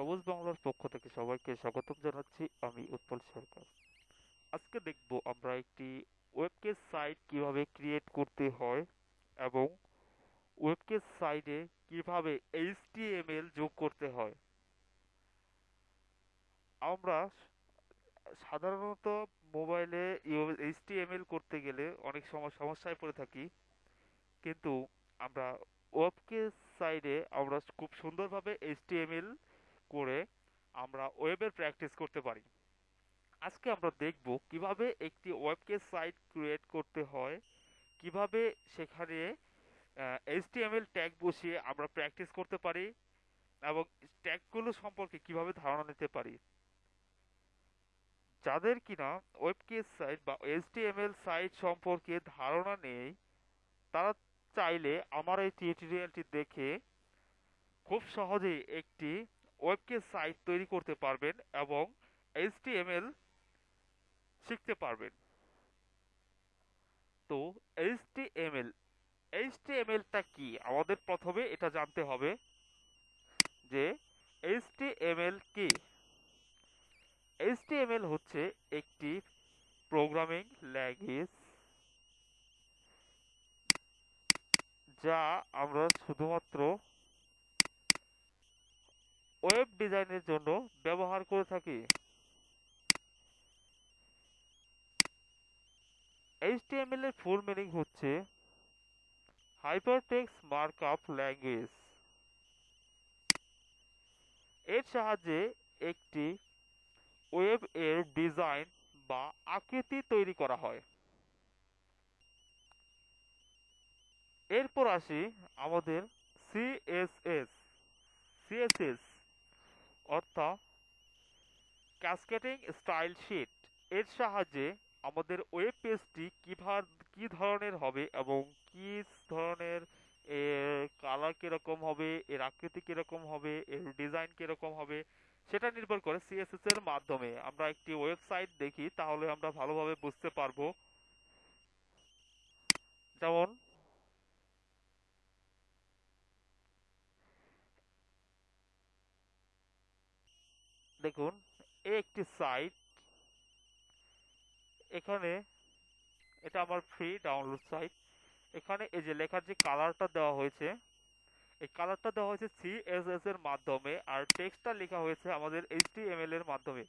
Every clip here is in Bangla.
সবুজ বাংলার পক্ষ থেকে সবাইকে স্বাগত জানাচ্ছি আমি উৎপল সরকার। আজকে দেখব আমরা একটি ওয়েবকেস সাইট কীভাবে ক্রিয়েট করতে হয় এবং ওয়েবকেস সাইটে কীভাবে এইচটিএমএল যোগ করতে হয়। আমরা সাধারণত মোবাইলে এইচটিএমএল করতে গেলে অনেক সময় সমস্যায় পড়ে থাকি, কিন্তু আমরা ওয়েবকেস সাইডে আমরা খুব সুন্দরভাবে এইচটিএমএল করে আমরা ওয়েবের প্র্যাকটিস করতে পারি। আজকে আমরা দেখব কীভাবে একটি ওয়েবকেস সাইট ক্রিয়েট করতে হয়, কীভাবে সেখানে এইচটিএমএল ট্যাগ বসিয়ে আমরা প্র্যাকটিস করতে পারি এবং ট্যাগগুলো সম্পর্কে কীভাবে ধারণা নিতে পারি। যাদের কিনা ওয়েবকেস সাইট বা এইচটিএমএল সাইট সম্পর্কে ধারণা নেই, তারা চাইলে আমার এই টিউটোরিয়ালটি দেখে খুব সহজেই একটি ওয়েবকেস সাইট তৈরি করতে পারবেন এবং এইচটিএমএল শিখতে পারবেন। তো এইচটিএমএল, এইচটিএমএলটা কি? আমাদের প্রথমে এটা জানতে হবে যে এইচটিএমএল কি? এইচটিএমএল হচ্ছে একটি প্রোগ্রামিং ল্যাঙ্গুয়েজ যা আমরা শুধুমাত্র ওয়েব ডিজাইনের জন্য ব্যবহার করে থাকি। এইচটিএমএল এর ফুল মিনিং হচ্ছে হাইপারটেক্সট মার্কআপ ল্যাঙ্গুয়েজ এর সাহায্যে একটি ওয়েব এর ডিজাইন বা আকৃতি তৈরি করা হয়। এরপর আসি আমাদের সিএসএস সিএসএস অর্থাৎ ক্যাসকেটিং স্টাইল শিট এর সাহায্যে আমাদের ওয়েব পেজটি কীভাবে কি ধরনের হবে এবং কি ধরনের এর কালার কীরকম হবে, এর আকৃতি কীরকম হবে, এর ডিজাইন কীরকম হবে, সেটা নির্ভর করে সিএসএস এর মাধ্যমে আমরা একটি ওয়েবসাইট দেখি, তাহলে আমরা ভালোভাবে বুঝতে পারব। যেমন দেখুন একটি সাইট এখানে, এটা আমার ফ্রি ডাউনলোড সাইট এখানে এই যে লেখার যে কালারটা দেওয়া হয়েছে, এই কালারটা দেওয়া হয়েছে সিএসএস এর মাধ্যমে আর টেক্সটটা লেখা হয়েছে আমাদের এইচটিএমএল এর মাধ্যমে।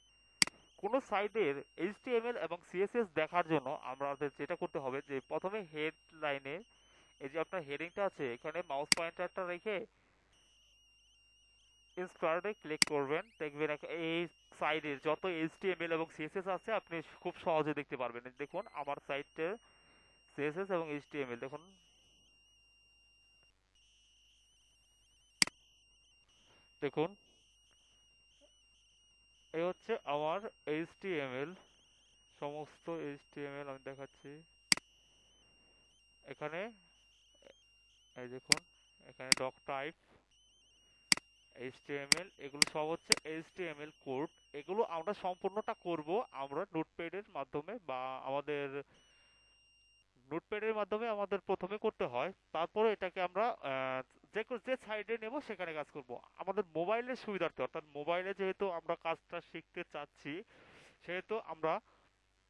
কোনো সাইটের এইচটিএমএল এবং সিএসএস দেখার জন্য আমাদের যেটা করতে হবে যে প্রথমে হেডলাইনে এই যে আপনার হেডিংটা আছে, এখানে মাউস পয়েন্টারটা রেখে ইনস্টার্টে ক্লিক করবেন। দেখবেন এই সাইডের যত এইচটিএমএল এবং সিএসএস আছে, আপনি খুব সহজে দেখতে পারবেন। দেখুন, আমার সাইটের সিএসএস এবং এইচটিএমএল দেখুন। দেখুন। এই হচ্ছে আমার এইচটিএমএল সমস্ত এইচটিএমএল আমি দেখাচ্ছি। এখানে, এই দেখুন, এখানে ডক টাইপ এইচটিএমএল এগুলো সব হচ্ছে এইচটিএমএল কোড এগুলো আমরা সম্পূর্ণটা করব আমরা নোটপ্যাডের মাধ্যমে বা আমাদের নোটপ্যাডের মাধ্যমে আমাদের প্রথমে করতে হয়। তারপরে এটাকে আমরা যে যে সাইডে নেব সেখানে কাজ করব। আমাদের মোবাইলের সুবিধার্থে, অর্থাৎ মোবাইলে যেহেতু আমরা কাজটা শিখতে চাচ্ছি, সেহেতু আমরা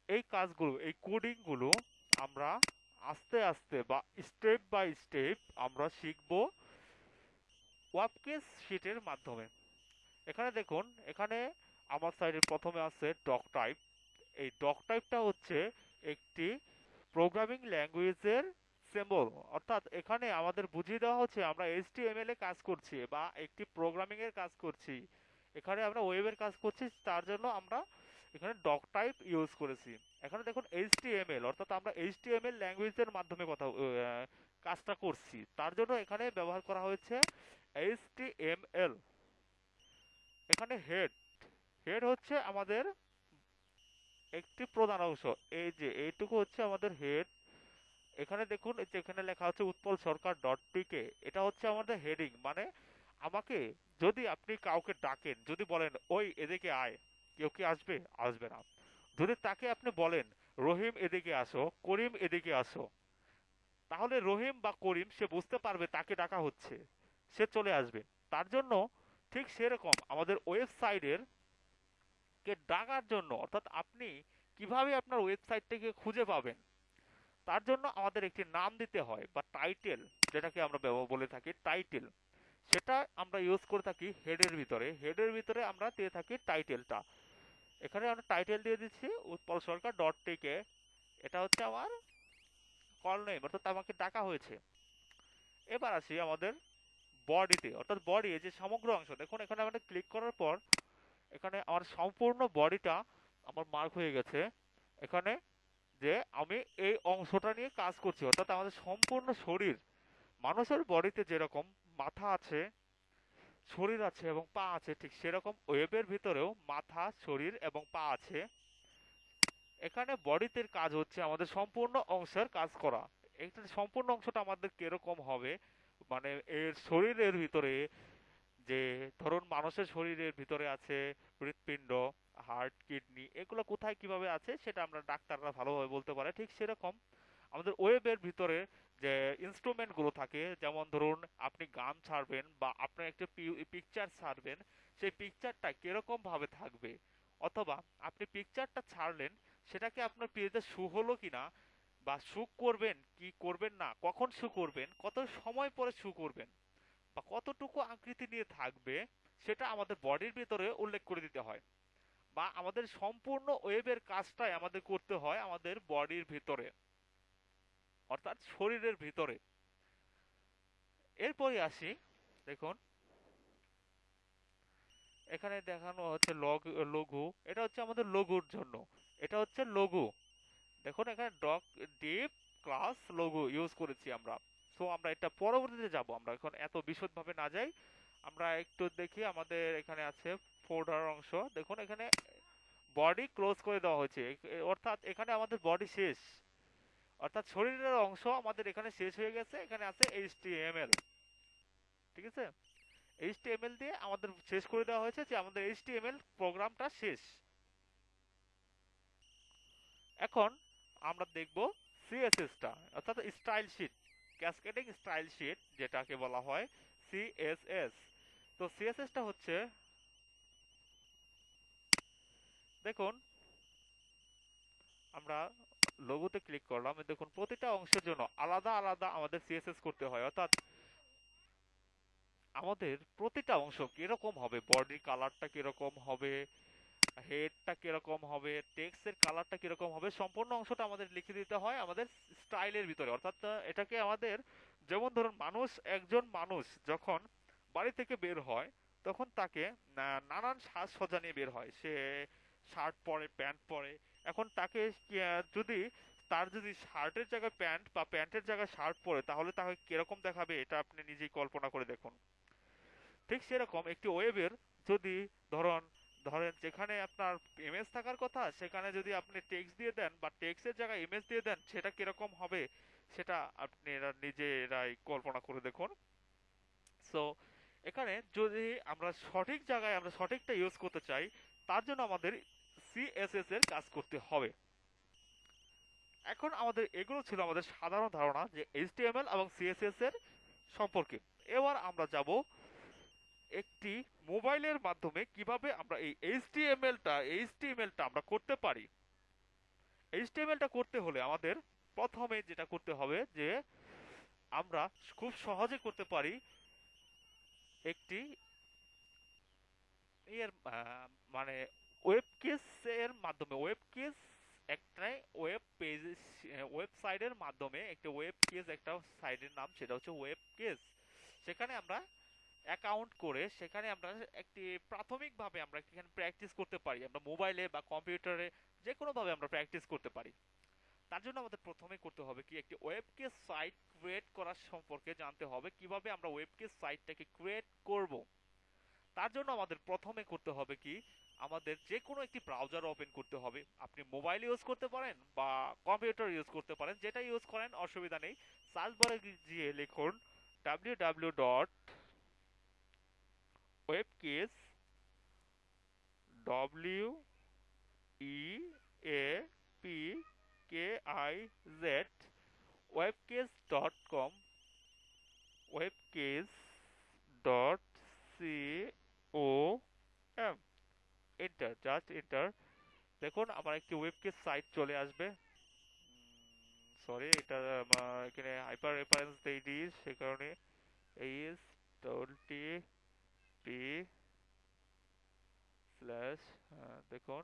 এই কাজগুলো, এই কোডিংগুলো আমরা আস্তে আস্তে বা স্টেপ বাই স্টেপ আমরা শিখব। ওয়াবকেস শিটের মাধ্যমে। এখানে দেখুন, এখানে আমার সাইডে প্রথমে আছে ডক টাইপ এই ডক টাইপটা হচ্ছে একটি প্রোগ্রামিং ল্যাঙ্গুয়েজের সিম্বল অর্থাৎ এখানে আমাদের বুঝিয়ে দেওয়া হচ্ছে, আমরা এইচটিএমএল এ কাজ করছি বা একটি প্রোগ্রামিং এর কাজ করছি। এখানে আমরা ওয়েবের কাজ করছি, তার জন্য আমরা এখানে ডক টাইপ ইউজ করেছি। এখানে দেখুন এইচটিএমএল অর্থাৎ আমরা এইচ এইচটিএমএল ল্যাঙ্গুয়েজের মাধ্যমে কথা কাজটা করছি। তার জন্য এখানে ব্যবহার করা হয়েছে HTML এখানে হেড হেড হচ্ছে আমাদের একটি প্রধান অংশ। এই যে, এইটুকু হচ্ছে আমাদের হেড এখানে দেখুন এখানে লেখা হচ্ছে উৎপল সরকার ডট পিকে এটা হচ্ছে আমাদের হেডিং মানে আমাকে যদি আপনি কাউকে ডাকেন, যদি বলেন, ওই এদিকে আয়, কেউ কি আসবে? আসবে না। যদি তাকে আপনি বলেন, রহিম এদিকে আসো, করিম এদিকে আসো, তাহলে রহিম বা করিম, সে বুঝতে পারবে তাকে ডাকা হচ্ছে। সে চলে আসবে। তার জন্য ঠিক সেরকম আমাদের ওয়েবসাইটের কে ডাকার জন্য, অর্থাৎ আপনি কীভাবে আপনার ওয়েবসাইটটাকে খুঁজে পাবেন, তার জন্য আমাদের একটি নাম দিতে হয় বা টাইটেল, যেটাকে আমরা ব্যবহার বলে থাকি টাইটেল। সেটা আমরা ইউজ করে থাকি হেডের ভিতরে। হেডের ভিতরে আমরা দিয়ে থাকি টাইটেলটা। এখানে আমরা টাইটেল দিয়ে দিচ্ছি, উৎপল সরকার ডট টিকে এটা হচ্ছে আমার কল নেম অর্থাৎ আমাকে ডাকা হয়েছে। এবার আসি আমাদের বডিতে অর্থাৎ বডি যে সমগ্র অংশ, দেখুন এখানে আমরা ক্লিক করার পর, এখানে আমার সম্পূর্ণ বডিটা আমার মার্ক হয়ে গেছে। এখানে যে আমি এই অংশটা নিয়ে কাজ করছি, অর্থাৎ আমাদের সম্পূর্ণ শরীর, মানুষের বডিতে যেরকম মাথা আছে, শরীর আছে এবং পা আছে, ঠিক সেরকম ওয়েবের ভিতরেও মাথা, শরীর এবং পা আছে। এখানে বডিতে কাজ হচ্ছে আমাদের সম্পূর্ণ অংশের কাজ করা। এটা সম্পূর্ণ অংশটা আমাদের কীরকম হবে? মানে এর শরীরের ভিতরে যে ধরুন মানুষের শরীরের ভিতরে আছে হৃৎপিণ্ড হার্ট কিডনি এগুলো কোথায় কীভাবে আছে সেটা আমরা ডাক্তাররা ভালোভাবে বলতে পারে, ঠিক সেরকম। আমাদের ওয়েবের ভিতরে যে ইনস্ট্রুমেন্টগুলো থাকে, যেমন ধরুন আপনি গান ছাড়বেন বা আপনার একটা পিকচার ছাড়বেন, সেই পিকচারটা কীরকম ভাবে থাকবে? অথবা আপনি পিকচারটা ছাড়লেন, সেটাকে আপনার পেজে শু হলো কিনা বা সুখ করবেন, কি করবেন না, কখন শু করবেন, কত সময় পরে শু করবেন, বা কতটুকু আকৃতি নিয়ে থাকবে, সেটা আমাদের বডির ভিতরে উল্লেখ করে দিতে হয়। বা আমাদের সম্পূর্ণ ওয়েবের কাজটাই আমাদের করতে হয় আমাদের বডির ভিতরে, অর্থাৎ শরীরের ভিতরে। এরপরে আসি, দেখুন, এখানে দেখানো হচ্ছে লঘু, এটা হচ্ছে আমাদের লঘুর জন্য, এটা হচ্ছে লঘু। দেখুন, এখানে doc div class logo use করেছি আমরা। সো আমরা এটা পরবর্তীতে যাব। আমরা এখন এত বিশদভাবে না যাই। আমরা একটু দেখি আমাদের এখানে আছে ফোল্ডার অংশ। দেখুন, এখানে বডি ক্লোজ করে দেওয়া হয়েছে। অর্থাৎ এখানে আমাদের বডি শেষ। অর্থাৎ শরীরের অংশ আমাদের এখানে শেষ হয়ে গেছে। এখানে আছে এইচটিএমএল ঠিক আছে? এইচটিএমএল দিয়ে আমাদের শেষ করে দেওয়া হয়েছে যে আমাদের এইচটিএমএল প্রোগ্রামটা শেষ। এখন আমরা দেখব সিএসএসটা অর্থাৎ style sheet cascading style sheet যেটাকে বলা হয় সিএসএস তো সিএসএসটা হচ্ছে, দেখুন, আমরা লোগোতে ক্লিক করলাম দেখুন, প্রতিটা অংশের জন্য আলাদা আলাদা আমাদের সিএসএস করতে হয়, অর্থাৎ আমাদের প্রতিটা অংশ কীরকম হবে বডি কালারটা কীরকম হবে হেডটা কীরকম হবে টেক্সটের কালারটা কীরকম হবে, সম্পূর্ণ অংশটা আমাদের লিখে দিতে হয় আমাদের স্টাইলের ভিতরে। অর্থাৎ এটাকে আমাদের যেমন ধরুন, মানুষ, একজন মানুষ যখন বাড়ি থেকে বের হয়, তখন তাকে নানান সাজসজ্জা নিয়ে বের হয়। সে শার্ট পরে প্যান্ট পরে। এখন তাকে যদি তার যদি শার্টের জায়গায় প্যান্ট বা প্যান্টের জায়গায় শার্ট পরে, তাহলে তাকে কীরকম দেখাবে, এটা আপনি নিজেই কল্পনা করে দেখুন। ঠিক সেরকম একটি ওয়েবের যদি ধরুন ধরেন যেখানে আপনার এমএস থাকার কথা, সেখানে যদি আপনি টেক্সট দিয়ে দেন বা টেক্সটের জায়গায় ইমেজ দিয়ে দেন, সেটা কীরকম হবে, সেটা আপনি এরা নিজেরাই কল্পনা করে দেখুন। সো এখানে যদি আমরা সঠিক জায়গায়, আমরা সঠিকটা ইউজ করতে চাই, তার জন্য আমাদের সিএসএস এর কাজ করতে হবে। এখন আমাদের এগুলো ছিল আমাদের সাধারণ ধারণা যে এইচটিএমএল এবং সিএসএস এর সম্পর্কে। এবার আমরা যাব একটি মোবাইলের মাধ্যমে কীভাবে আমরা এই এইচটিএমএলটা এইচটিএমএলটা আমরা করতে পারি? এইচটিএমএলটা করতে হলে আমাদের প্রথমে যেটা করতে হবে যে আমরা খুব সহজে করতে পারি একটি এর মানে ওয়েব এর মাধ্যমে ওয়েব কেস একটা ওয়েব পেজ, ওয়েবসাইটের মাধ্যমে, একটা ওয়েব কেস একটা সাইটের নাম, সেটা হচ্ছে ওয়েব কেস সেখানে আমরা অ্যাকাউন্ট করে সেখানে আমরা একটি প্রাথমিকভাবে আমরা এখানে প্র্যাকটিস করতে পারি। আমরা মোবাইলে বা কম্পিউটারে যে কোনোভাবে আমরা প্র্যাকটিস করতে পারি। তার জন্য আমাদের প্রথমে করতে হবে কি, একটি ওয়েবকে সাইট ক্রিয়েট করার সম্পর্কে জানতে হবে। কীভাবে আমরা ওয়েবকে সাইটটাকে ক্রিয়েট করব? তার জন্য আমাদের প্রথমে করতে হবে কি, আমাদের যে কোনো একটি ব্রাউজার ওপেন করতে হবে। আপনি মোবাইল ইউজ করতে পারেন বা কম্পিউটার ইউজ করতে পারেন, যেটা ইউজ করেন, অসুবিধা নেই। সার্চ বারে গিয়ে লিখুন W dot Wapkiz W E A P K I Z Wapkiz dot com Wapkiz dot C O M. Enter just enter দেখুন, আমার একটি ওয়েবকেস সাইট চলে আসবে। সরি এটা এখানে হাইপার রেফারেন্স দেই দিই, সে কারণে এইচ টোয়েন্টি পি স্ল্যাশ দেখুন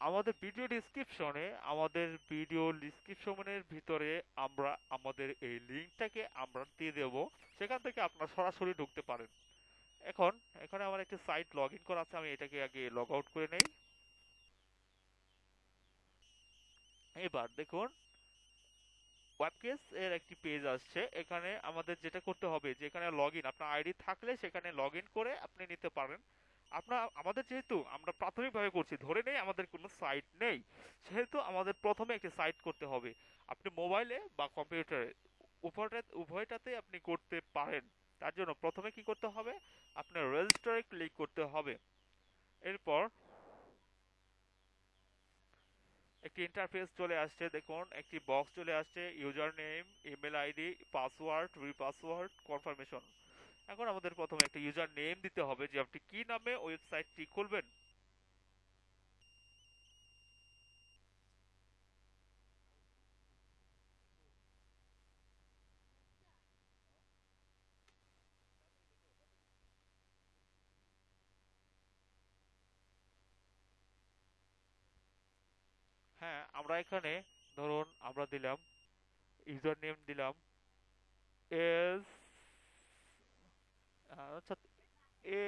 আমাদের ভিডিও ডিসক্রিপশনে আমাদের ভিডিও ডিসক্রিপশনের ভিতরে আমরা, আমাদের এই লিঙ্কটাকে আমরা দিয়ে দেব। সেখান থেকে আপনারা সরাসরি ঢুকতে পারেন। এখন, এখানে আমার একটি সাইট লগ ইন করা আছে, আমি এটাকে আগে লগ আউট করে নেই। এবার দেখুন ওয়েবকেস এর একটি পেজ আসছে। এখানে আমাদের যেটা করতে হবে যে এখানে লগ আপনার আইডি থাকলে সেখানে লগ করে আপনি নিতে পারেন। আপনার আমাদের যেহেতু আমরা প্রাথমিকভাবে করছি, ধরে নেই আমাদের কোনো সাইট নেই, সেহেতু আমাদের প্রথমে একটি সাইট করতে হবে। আপনি মোবাইলে বা কম্পিউটারে উভয়টা উভয়টাতে আপনি করতে পারেন। তার জন্য প্রথমে কি করতে হবে? আপনার রেজিস্টারে ক্লিক করতে হবে। এরপর একটি ইন্টারফেস চলে আসছে, দেখুন, একটি বক্স চলে আসছে user name email ID password repassword confirmation এখন আমাদের প্রথমে একটা ইউজার নেম দিতে হবে যে আপনি কি নামে ওয়েবসাইটটি খুলবেন। হ্যাঁ আমরা এখানে, ধরুন, আমরা দিলাম ইউজার নেম দিলাম এস আচ্ছা এ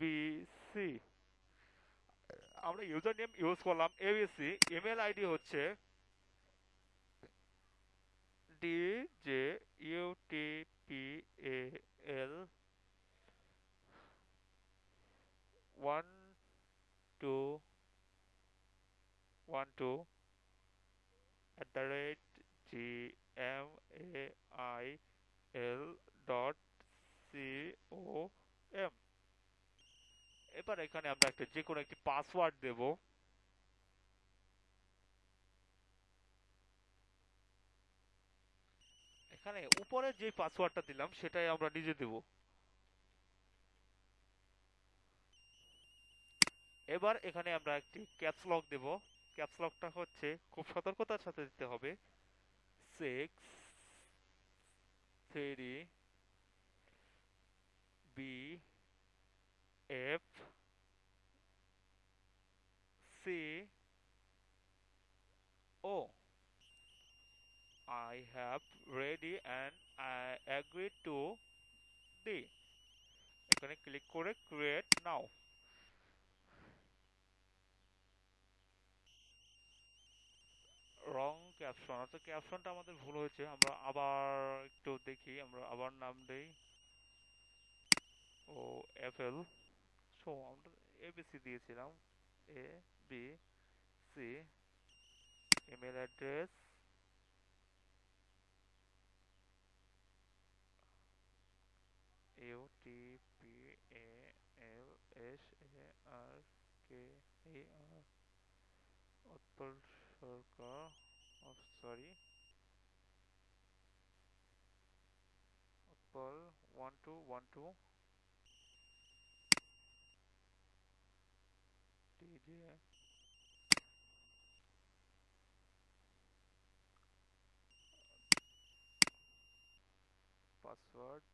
বি সি আমরা ইউজার নেম ইউজ করলাম এবিসি ইমেল আইডি হচ্ছে D J U T P A L one two one two at the rate g, m, a, i l dot c o m এবার এখানে আমরা একটা যে কোনো একটি পাসওয়ার্ড দেব। এখানে উপরে যে পাসওয়ার্ডটা দিলাম, সেটাই আমরা নিজে দেব। এবার এখানে আমরা একটি ক্যাপস লক দেব। ক্যাপস লকটা হচ্ছে, খুব সতর্কতার সাথে দিতে হবে। Six three B F C O I have ready and I agree to the এখানে ক্লিক করে ক্রিয়েট নাও রং ক্যাপশন অর্থাৎ ক্যাপশনটা আমাদের ভুল হয়েছে, আমরা আবার একটু দেখি, আমরা আবার নাম দেই। ও এফ এল সো আমরা এবিসি দিয়েছিলাম A B C email address U T P A L S A R K A R Utpal Sarkar sorry Utpal one two one two DJ password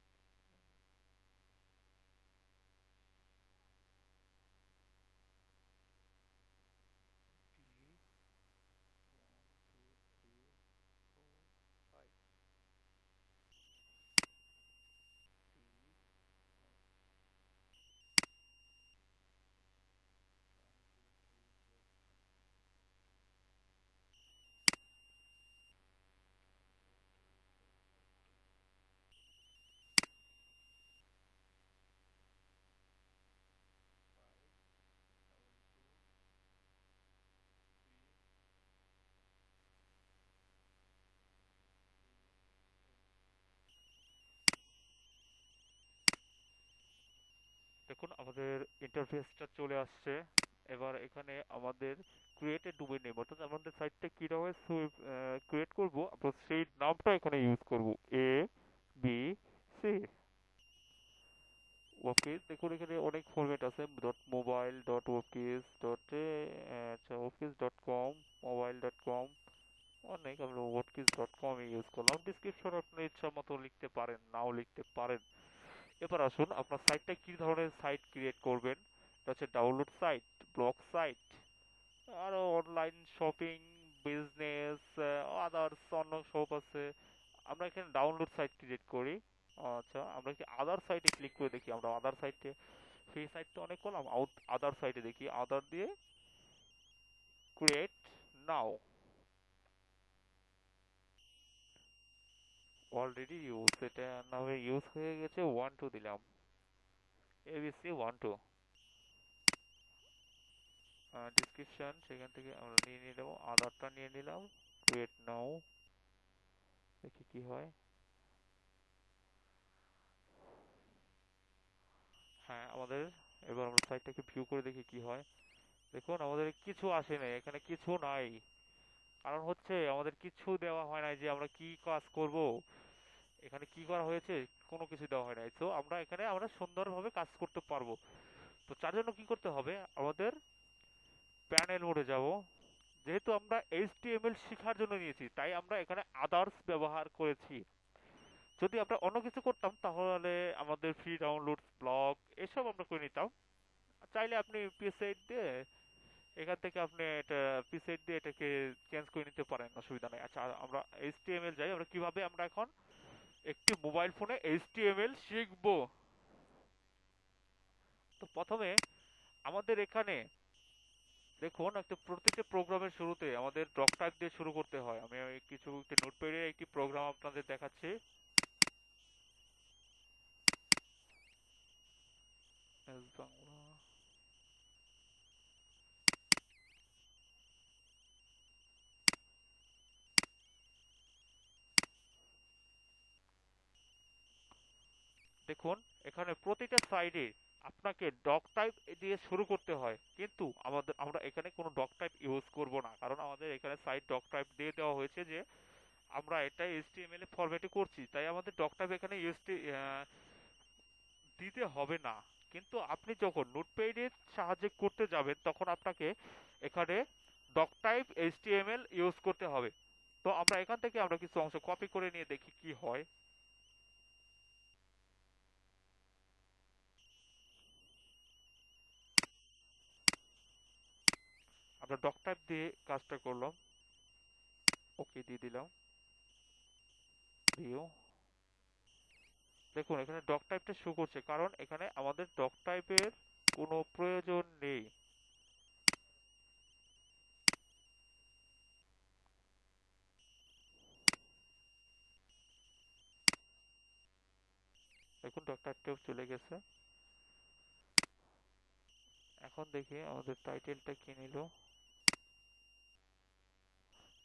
আমাদের ইন্টারফেসটা চলে আসছে। এবার এখানে আমাদের ক্রিয়েট এ ডোমেইন নেম অর্থাৎ আমাদের সাইটটা কীভাবে ক্রিয়েট করব, আমরা সেই নামটা এখানে ইউজ করব। এ বি সি ওকেস দেখুন এখানে অনেক ফরম্যাট আছে dot mobile dot Wapkiz dot আচ্ছা Wapkiz dot com mobile dot com অনেক আমরা ওকেস ডট কম ইউজ করলাম। ডিসক্রিপশন আপনি ইচ্ছা মতো লিখতে পারেন, নাও লিখতে পারেন। এবার আসুন, আপনার সাইটটা কী ধরনের সাইট ক্রিয়েট করবেন? এটা হচ্ছে ডাউনলোড সাইট ব্লগ সাইট আরও অনলাইন শপিং বিজনেস আদার্স অন্য সব আছে। আমরা এখানে ডাউনলোড সাইট ক্রিয়েট করি। আচ্ছা আমরা কি আদার সাইটে ক্লিক করে দেখি? আমরা আদার সাইটে সেই সাইট তো অনেক করলাম আউট আদার সাইটে দেখি। আদার দিয়ে ক্রিয়েট নাও অলরেডি ইউজ এটা নামে ইউজ হয়ে গেছে ওয়ান টু দিলাম। এবিসি ওয়ান টু ডিসক্রিপশন সেখান থেকে আমরা নিয়ে নিলাম আদারটা নিয়ে নিলাম ক্রিয়েট নাও দেখি কি হয়। হ্যাঁ আমাদের, এবার আমরা সাইটটাকে ভিউ করে দেখি কি হয়। দেখুন, আমাদের কিছু আসে নাই, এখানে কিছু নাই। কারণ হচ্ছে আমাদের কিছু দেওয়া হয় নাই যে আমরা কি কাজ করব, এখানে কি করা হয়েছে, কোনো কিছু দেওয়া হয় নাই। তো আমরা এখানে, আমরা সুন্দরভাবে কাজ করতে পারব। তো তার জন্য কি করতে হবে? আমাদের প্যানেল মোডে যাব। যেহেতু আমরা এইচটিএমএল শেখার জন্য নিয়েছি, তাই আমরা এখানে আদার্স ব্যবহার করেছি। যদি আমরা অন্য কিছু করতাম, তাহলে আমাদের ফ্রি ডাউনলোড ব্লগ এসব আমরা করে নিতাম। চাইলে আপনি পিএসআইড দিয়ে এখান থেকে আপনি এটা পিসেট দিয়ে এটাকে চেঞ্জ করে নিতে পারেন, অসুবিধা নেই। আচ্ছা আমরা এইচটিএমএল যাই, আমরা কীভাবে আমরা এখন একটি মোবাইল ফোনে এইচটিএমএল শিখব? তো প্রথমে আমাদের এখানে দেখুন, একটা প্রত্যেকটা প্রোগ্রামের শুরুতে আমাদের ডক টাইপ দিয়ে শুরু করতে হয়। আমি কিছু একটি নোটপ্যাডের একটি প্রোগ্রাম আপনাদের দেখাচ্ছি। বাংলা। দেখুন, এখানে প্রতিটা সাইডে আপনাকে ডক টাইপ দিয়ে শুরু করতে হয়। কিন্তু আমাদের, আমরা এখানে কোনো ডক টাইপ ইউজ করব না। কারণ আমাদের এখানে সাইড ডক টাইপ দিয়ে দেওয়া হয়েছে যে, আমরা এটা এইচটিএমএল এ ফরম্যাটে করছি। তাই আমাদের ডক টাইপ এখানে ইউজ দিতে হবে না। কিন্তু আপনি যখন নোটপ্যাডের সাহায্যে করতে যাবেন, তখন আপনাকে এখানে ডক টাইপ এইচটিএমএল ইউজ করতে হবে। তো আমরা এখান থেকে আমরা কিছু অংশ কপি করে নিয়ে দেখি কি হয়। আমরা ডক টাইপ দিয়ে কাজটা করলাম। ওকে দিয়ে দিলাম। ভিউ দেখুন, এখানে ডক টাইপটা শো করছে, কারণ এখানে আমাদের ডক টাইপের কোনো প্রয়োজন নেই। দেখুন ডক টাইপটাও চলে গেছে। এখন দেখি আমাদের টাইটেলটা কি নিল।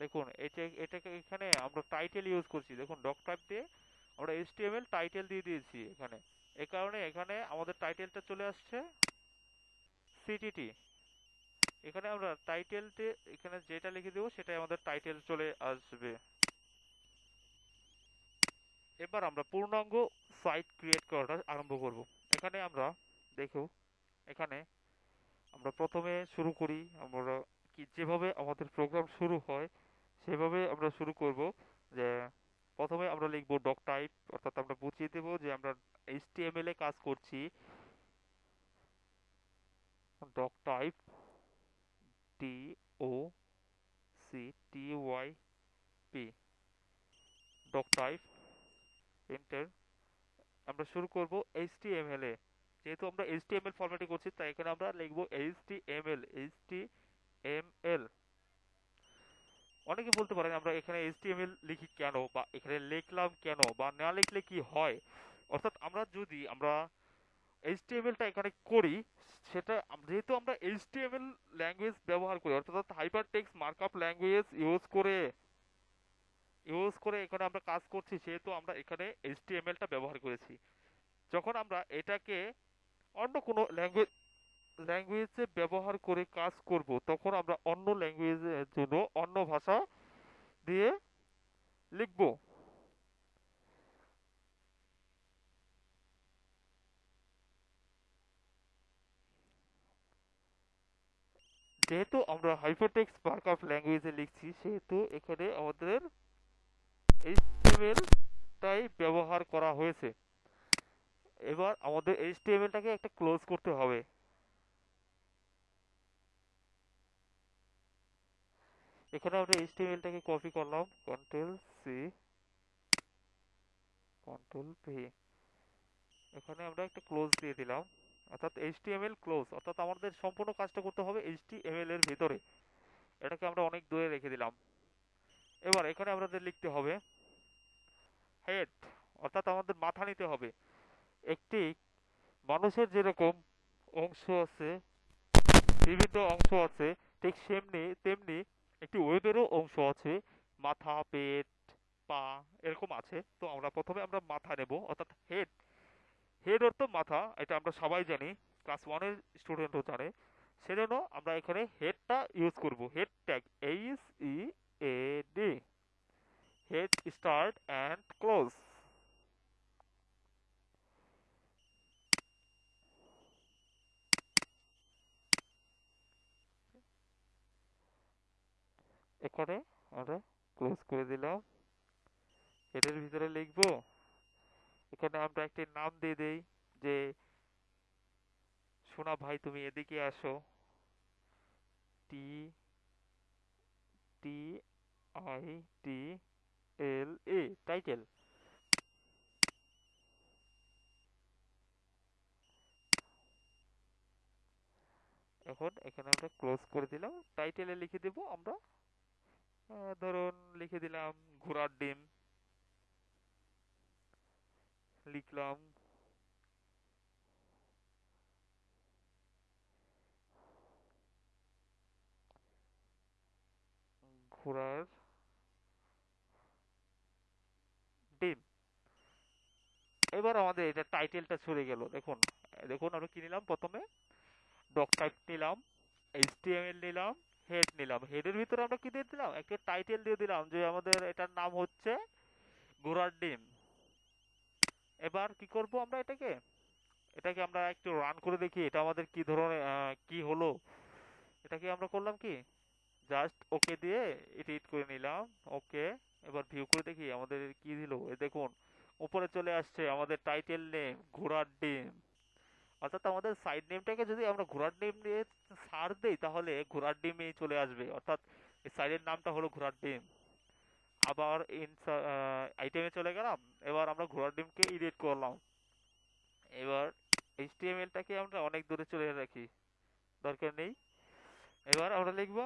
দেখুন এটা এটাকে এখানে আমরা টাইটেল ইউজ করছি। দেখুন ডক টাইপ দিয়ে আমরা এইচটিএমএল টাইটেল দিয়ে দিয়েছি এখানে। এই কারণে এখানে আমাদের টাইটেলটা চলে আসছে সিটিটি এখানে আমরা টাইটেলতে এখানে যেটা লিখে দেবো, সেটাই আমাদের টাইটেল চলে আসবে। এবার আমরা পূর্ণাঙ্গ সাইট ক্রিয়েট করাটা আরম্ভ করব। এখানে আমরা দেখো, এখানে আমরা প্রথমে শুরু করি, আমরা কি যেভাবে আমাদের প্রোগ্রাম শুরু হয় সেভাবে আমরা শুরু করব যে প্রথমে আমরা লিখব ডক টাইপ অর্থাৎ আমরা বুঝিয়ে দেব যে আমরা এইচটিএমএল এ কাজ করছি। Doctype T O C T Y P doctype enter আমরা শুরু করব এইচটিএমএল এ। যেহেতু আমরা এইচটিএমএল ফরম্যাটে করছি, তাই এখানে আমরা লিখব এইচটিএমএল এইচটিএমএল অনেকে বলতে পারেন, আমরা এখানে এইচটিএমএল লিখি কেন বা এখানে লিখলাম কেন বা না লিখলে কি হয়? অর্থাৎ আমরা যদি আমরা এইচটিএমএলটা এখানে করি, সেটা যেহেতু আমরা এইচটিএমএল ল্যাঙ্গুয়েজ ব্যবহার করি, অর্থাৎ hyper text markup language use করে ইউজ করে এখানে আমরা কাজ করছি, সেহেতু আমরা এখানে এইচটিএমএলটা ব্যবহার করেছি। যখন আমরা এটাকে অন্য কোনো ল্যাঙ্গুয়েজ ল্যাঙ্গুয়েজে ব্যবহার করে কাজ করব, তখন আমরা অন্য ল্যাঙ্গুয়েজের জন্য অন্য ভাষা দিয়ে লিখব যেহেতু আমরা হাইপারটেক্সট মার্কআপ ল্যাঙ্গুয়েজে লিখছি সেহেতু এখানে আমাদের এইচটিএমএল ব্যবহার করা হয়েছে। এবার আমাদের এইচটিএমএলটাকে একটা ক্লোজ করতে হবে। এখানে আমরা এইচটিএমএলটাকে কপি করলাম। কন্ট্রোল সি কন্ট্রোল ভি এখানে আমরা একটা ক্লোজ দিয়ে দিলাম। অর্থাৎ এইচটিএমএল ক্লোজ অর্থাৎ আমাদের সম্পূর্ণ কাজটা করতে হবে এইচটিএমএল এর ভিতরে। এটাকে আমরা অনেক দূরে রেখে দিলাম। এবার এখানে আমাদের লিখতে হবে হেড অর্থাৎ আমাদের মাথা নিতে হবে। একটি মানুষের যেরকম অংশ আছে, বিভিন্ন অংশ আছে, ঠিক সেমনি, তেমনি একটি ওয়েবেরও অংশ আছে, মাথা, পেট, পা এরকম আছে। তো আমরা প্রথমে আমরা মাথা নেব, অর্থাৎ হেড হেড অর্থ মাথা, এটা আমরা সবাই জানি ক্লাস ওয়ানের স্টুডেন্টও জানে। সেজন্য আমরা এখানে হেডটা ইউজ করব। Head tag H E A D head start and close এখানে আমরা ক্লোজ করে দিলাম। হেডের ভিতরে লিখব। এখানে আমরা একটি নাম দিয়ে দেই যে, সোনা ভাই তুমি এদিকে আসো। টি T I T L A title এখন এখানে আমরা ক্লোজ করে দিলাম। টাইটেলে লিখে দেব আমরা। ধরুন লিখে দিলাম ঘোড়ার ডিম। লিখলাম ঘোড়ার ডিম। এবার আমাদের এটা টাইটেলটা চলে গেল। দেখুন দেখুন আমরা কি নিলাম প্রথমে? ডক টাইপ নিলাম এইচটিএমএল নিলাম হেড নিলাম। হেডের ভিতরে আমরা কি দিয়ে দিলাম? একটা টাইটেল দিয়ে দিলাম যে আমাদের এটার নাম হচ্ছে ঘোড়ার ডিম। এবার কি করব আমরা এটাকে? এটাকে আমরা একটু রান করে দেখি, এটা আমাদের কি ধরনের কি হলো? এটাকে আমরা করলাম কি? জাস্ট ওকে দিয়ে এডিট করে নিলাম ওকে এবার ভিউ করে দেখি আমাদের কি দিল। এ দেখুন, উপরে চলে আসছে আমাদের টাইটেল নেম ঘোড়ার ডিম। অর্থাৎ আমাদের সাইড নেমটাকে যদি আমরা ঘোড়ার ডিম দিয়ে সার দেই, তাহলে ঘোড়ার ডিমই চলে আসবে। অর্থাৎ এই সাইডের নামটা হলো ঘোড়ার ডিম। আবার আইটেমে চলে গেলাম, এবার আমরা ঘোড়ার ডিমকে এডিট করলাম। এবার এইচটিএমএলটাকে আমরা অনেক দূরে চলে রাখি, দরকার নেই। এবার আমরা লিখব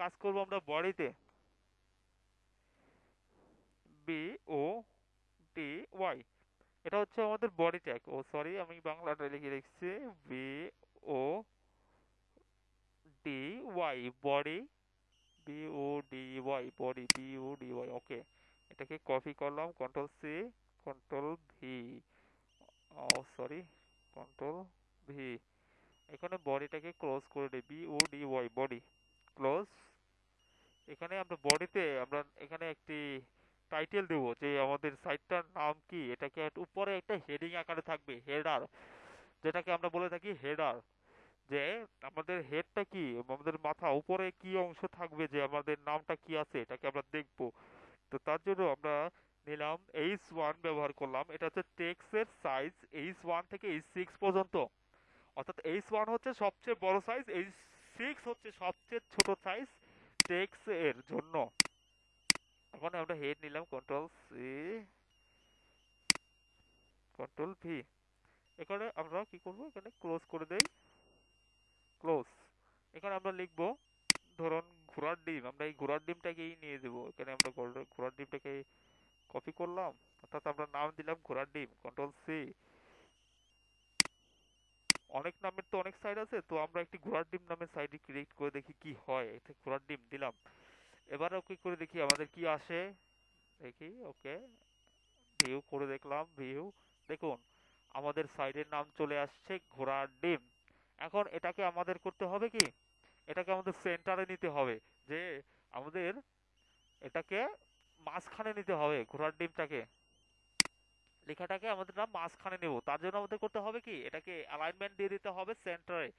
কাজ করব আমরা বডিতে। বি ও টি ওয়াই এটা হচ্ছে আমাদের বডি ট্যাগ ও সরি আমি বাংলাটা লিখে রেখেছি। B O D Y body B O D Y body B O D Y okay এটাকে কপি করলাম। Control C control V oh sorry control V এখানে বডিটাকে ক্লোজ করে দিই। B O D Y body close এখানে আমরা বডিতে আমরা এখানে একটি টাইটেল দেবো যে আমাদের সাইটটার নাম কি? এটাকে উপরে একটা হেডিং আকারে থাকবে হেডার যেটাকে আমরা বলে থাকি হেডার যে আমাদের হেডটা কি? আমাদের মাথা উপরে কি অংশ থাকবে? যে আমাদের নামটা কি আছে? এটাকে আমরা দেখব। তো তার জন্য আমরা নিলাম এইচ ওয়ান ব্যবহার করলাম। এটা হচ্ছে টেক্সের সাইজ এইচ ওয়ান থেকে এইচ সিক্স পর্যন্ত। অর্থাৎ এইচ ওয়ান হচ্ছে সবচেয়ে বড় সাইজ এইচ সিক্স হচ্ছে সবচেয়ে ছোট সাইজ টেক্স এর জন্য। এখন আমরা হেড নিলাম কন্ট্রোল সি কন্ট্রোল ভি এখানে আমরা কি করব? এখানে ক্লোজ করে দেই। ক্লোজ এখানে আমরা লিখব, ধরুন ঘোড়ার ডিম, আমরা এই ঘোড়ার ডিমটাকেই নিয়ে দেবো। এখানে আমরা ঘোড়ার ডিমটাকে কপি করলাম। অর্থাৎ আমরা নাম দিলাম ঘোড়ার ডিম কন্ট্রোল সি অনেক নামের তো অনেক সাইড আছে, তো আমরা একটি ঘোড়ার ডিম নামের সাইড ক্রিয়েট করে দেখি কি হয়। এতে ঘোড়ার ডিম দিলাম। এবার ওকে করে দেখি আমাদের কি আসে। দেখি ওকে ভিউ করে দেখলাম ভিউ দেখুন, আমাদের সাইডের নাম চলে আসছে ঘোড়ার ডিম। এখন এটাকে আমাদের করতে হবে কি? এটাকে আমাদের সেন্টারে নিতে হবে। যে আমাদের এটাকে মাঝখানে নিতে হবে ঘোড়ার ডিমটাকে। লেখাটাকে আমাদের নাম মাঝখানে নেব। তার জন্য আমাদের করতে হবে কি? এটাকে অ্যালাইনমেন্ট দিয়ে দিতে হবে সেন্টারে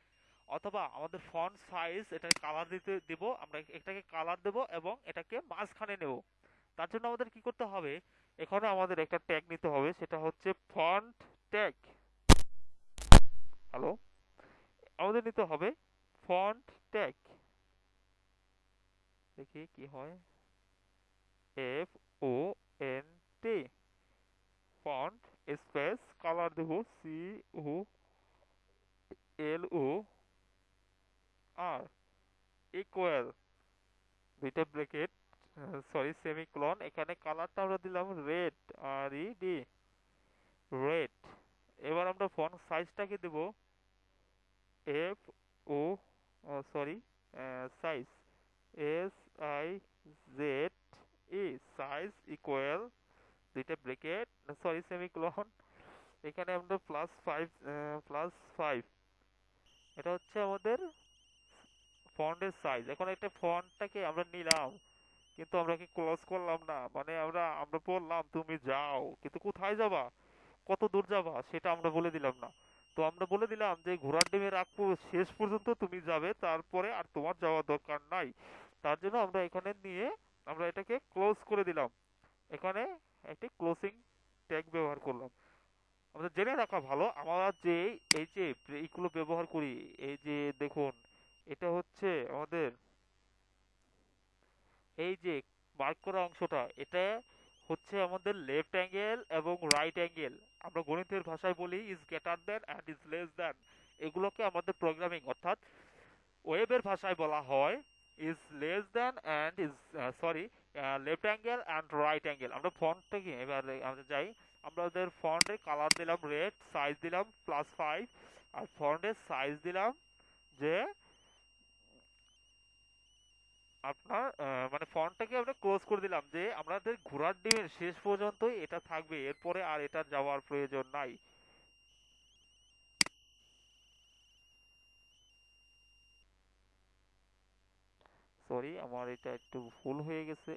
অথবা আমাদের ফন্ট সাইজ এটাকে কালার দিতে দিব। আমরা এটাকে কালার দেব এবং এটাকে মাঝখানে নেব। তার জন্য আমাদের কি করতে হবে? এখানে আমাদের একটা ট্যাগ নিতে হবে। সেটা হচ্ছে ফন্ট ট্যাগ হ্যালো আমাদের নিতে হবে ফন্ট ট্যাগ দেখি কি হয়? F O N T font space colour দেব C O L O R equal দুইটা ব্র্যাকেট সরি সেমিক্লন এখানে কালারটা আমরা দিলাম red R E D red এবার আমরা ফন্ট সাইজটাকে দেব F O sorry size S I Z E size equal দুইটা ব্রেকেট সরি সেমিক্লন এখানে আমরা প্লাস ফাইভ প্লাস ফাইভ এটা হচ্ছে আমাদের ফন্টের সাইজ এখন একটা ফন্টটাকে আমরা নিলাম, কিন্তু আমরা কি ক্লোজ করলাম না? মানে আমরা আমরা বললাম, তুমি যাও, কিন্তু কোথায় যাবা? কত দূর যাবা? সেটা আমরা বলে দিলাম না। তো আমরা বলে দিলাম যে, ঘোড়ার ডিমের আগ শেষ পর্যন্ত তুমি যাবে, তারপরে আর তোমার যাওয়ার দরকার নাই। তার জন্য আমরা এখানে নিয়ে, আমরা এটাকে ক্লোজ করে দিলাম। এখানে একটি ক্লোজিং ট্যাগ ব্যবহার করলাম। আমাদের জেনে রাখা ভালো, আমরা যে এই যে এইগুলো ব্যবহার করি, এই যে দেখুন, এটা হচ্ছে আমাদের এই যে মার্ক করা অংশটা, এটা হচ্ছে আমাদের লেফট অ্যাঙ্গেল এবং রাইট অ্যাঙ্গেল আমরা গণিতের ভাষায় বলি is greater than and is less than এগুলোকে আমাদের প্রোগ্রামিং অর্থাৎ ওয়েবের ভাষায় বলা হয় is less than and is sorry left angle and right angle আমরা ফন্টটাকে এবার আমরা যাই। আমাদের ফন্টের কালার দিলাম রেড সাইজ দিলাম প্লাস ফাইভ আর ফন্টের সাইজ দিলাম যে আপনার মানে ফন্টটাকে আমরা ক্লোজ করে দিলাম যে আমাদের ঘোড়ার ডিমের শেষ পর্যন্তই এটা থাকবে, এরপরে আর এটা যাওয়ার প্রয়োজন নাই। সরি আমার এটা একটু ভুল হয়ে গেছে।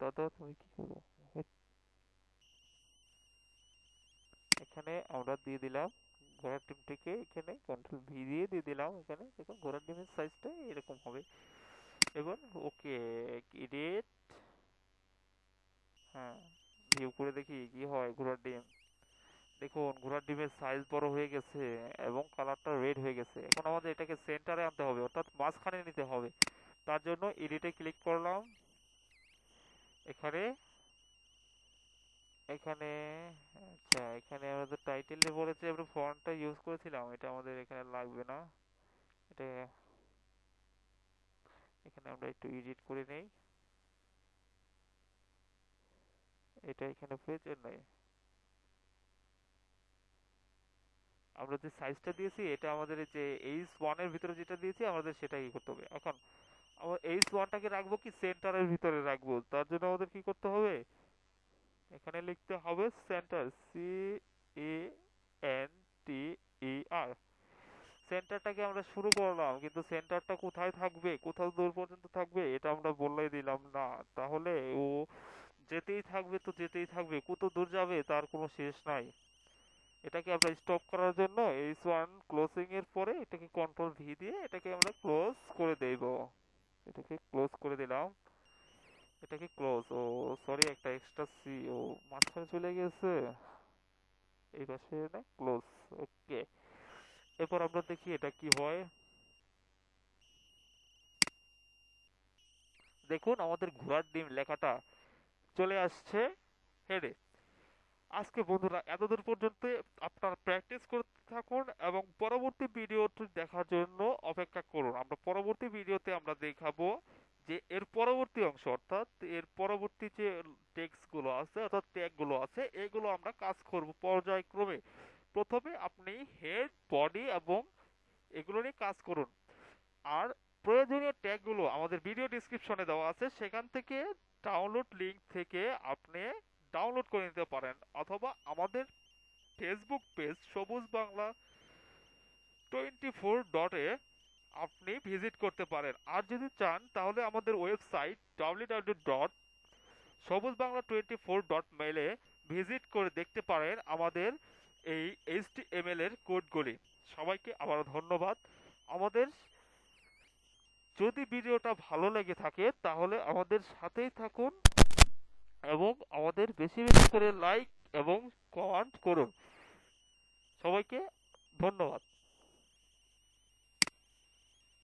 দাদা, তুমি কি এখানে আমরা দিয়ে দিলাম ঘোড়ার ডিমটিকে এখানে কন্ট্রোল ভি দিয়ে দিয়ে দিলাম এখানে। দেখুন, ঘোড়ার ডিমের সাইজটা এরকম হবে। এবার ওকে এডিট হ্যাঁ ভিউ করে দেখি কি হয় ঘোড়ার ডিম। দেখুন, ঘোড়ার ডিমের সাইজ বড় হয়ে গেছে এবং কালারটা রেড হয়ে গেছে। এখন আমাদের এটাকে সেন্টারে আনতে হবে, অর্থাৎ মাঝখানে নিতে হবে। তার জন্য এডিটে ক্লিক করলাম। এখানে এখানে আচ্ছা এখানে আমাদের টাইটেলে বলেছে, আমরা ফন্টটা ইউজ করেছিলাম। এটা আমাদের এখানে লাগবে না। এটা, এখানে আমরা একটু এডিট করে নেই। এটা এখানে প্রয়োজন নেই। আমরা যে সাইজটা দিয়েছি, এটা আমাদের যে এইচ ওয়ানের ভিতরে যেটা দিয়েছি, আমাদের সেটাই করতে হবে। এখন আমরা এইচ ওয়ানটাকে রাখব কি সেন্টারের ভিতরে রাখব? তার জন্য আমাদের কি করতে হবে? এখানে লিখতে হবে centre C E N T E R সেন্টারটাকে আমরা শুরু করলাম, কিন্তু সেন্টারটা কোথায় থাকবে? কোথাও দূর পর্যন্ত থাকবে? এটা আমরা বললেই দিলাম না। তাহলে ও যেতেই থাকবে তো যেতেই থাকবে, কত দূর যাবে তার কোনো শেষ নাই। এটাকে আমরা স্টপ করার জন্য এইচ ওয়ান ক্লোজিং এর পরে এটাকে কন্ট্রোল ভি দিয়ে এটাকে আমরা ক্লোজ করে দেব। এটাকে ক্লোজ করে দিলাম। এটাকে ক্লোজ ও সরি একটা এক্সট্রা সি ও, মাঝখানে চলে গেছে। এই পাশে না ক্লোজ ওকে এরপর আমরা দেখি এটা কি হয়। দেখুন, আমাদের ঘোড়ার ডিম লেখাটা চলে আসছে। হেডে আজকে বন্ধুরা, এতদূর পর্যন্ত আপনারা প্র্যাকটিস করতে থাকুন এবং পরবর্তী ভিডিওটি দেখার জন্য অপেক্ষা করুন। আমরা পরবর্তী ভিডিওতে আমরা দেখাবো যে এর পরবর্তী অংশ, অর্থাৎ এর পরবর্তী যে টেক্সটগুলো আছে, অর্থাৎ ট্যাগগুলো আছে, এগুলো আমরা কাজ করব পর্যায়ক্রমে। প্রথমে আপনি হেড বডি এবং এগুলো নিয়ে কাজ করুন। আর প্রয়োজনীয় ট্যাগগুলো আমাদের ভিডিও ডিসক্রিপশনে দেওয়া আছে, সেখান থেকে ডাউনলোড লিংক থেকে আপনি ডাউনলোড করে নিতে পারেন, অথবা আমাদের ফেসবুক পেজ সবুজ বাংলা টোয়েন্টি ফোর ডটে আপনি ভিজিট করতে পারেন। আর যদি চান, তাহলে আমাদের website W W dot Sabuj Bangla twenty four dot মেলে ভিজিট করে দেখতে পারেন আমাদের এই এইচটিএমএল এর কোডগুলি। সবাইকে আবারও ধন্যবাদ। আমাদের যদি ভিডিওটা ভালো লেগে থাকে, তাহলে আমাদের সাথেই থাকুন। এবং আমাদের বেশি বেশি করে লাইক এবং কমেন্ট করুন। সবাইকে ধন্যবাদ।